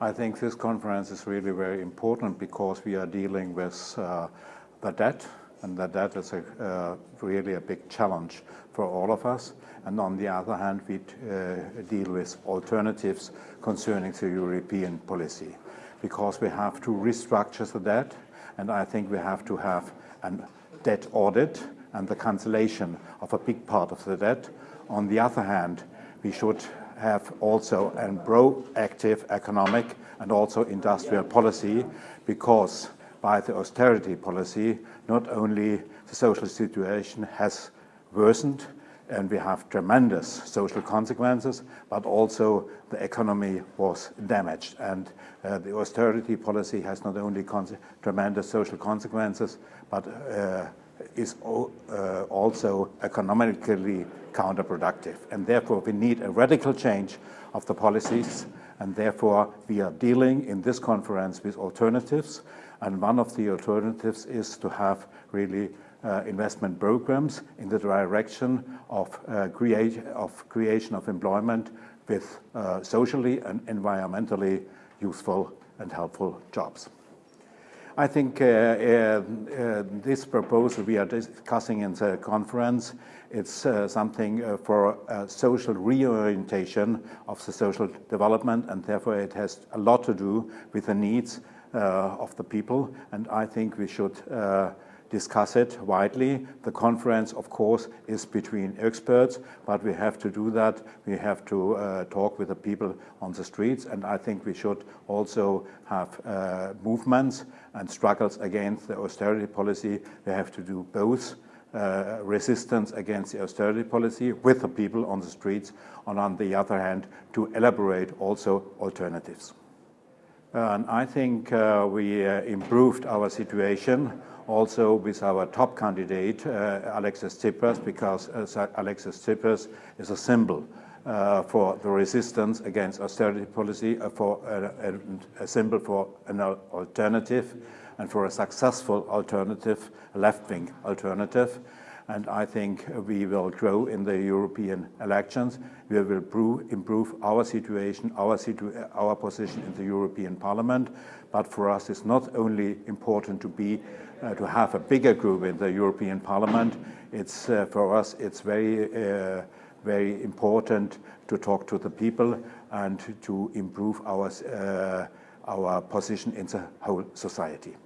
I think this conference is really very important because we are dealing with uh, the debt, and the debt is uh, really a big challenge for all of us. And on the other hand, we uh, deal with alternatives concerning the European policy, because we have to restructure the debt, and I think we have to have a debt audit and the cancellation of a big part of the debt. On the other hand, we should have also a proactive economic and also industrial policy because by the austerity policy, not only the social situation has worsened and we have tremendous social consequences, but also the economy was damaged. And uh, the austerity policy has not only tremendous social consequences, but uh, is uh, also economically counterproductive. And therefore, we need a radical change of the policies. And therefore, we are dealing in this conference with alternatives. And one of the alternatives is to have really uh, investment programs in the direction of, uh, create, of creation of employment with uh, socially and environmentally useful and helpful jobs. I think uh, uh, uh, this proposal we are discussing in the conference, it's something for social reorientation of the social development and therefore it has a lot to do with the needs of the people. And I think we should discuss it widely. The conference, of course, is between experts, but we have to do that. We have to uh, talk with the people on the streets, and I think we should also have uh, movements and struggles against the austerity policy. We have to do both. Uh, resistance against the austerity policy with the people on the streets, and on the other hand, to elaborate also alternatives. And I think uh, we uh, improved our situation also with our top candidate, uh, Alexis Tsipras, because uh, Alexis Tsipras is a symbol uh, for the resistance against austerity policy, for a, a, a, symbol for an alternative and for a successful alternative, left-wing alternative. And I think we will grow in the European elections. We will improve, improve our situation, our, situ our position in the European Parliament. But for us, it's not only important to be uh, to have a bigger group in the European Parliament. It's uh, for us, it's very, uh, very important to talk to the people and to improve our, uh, our position in the whole society.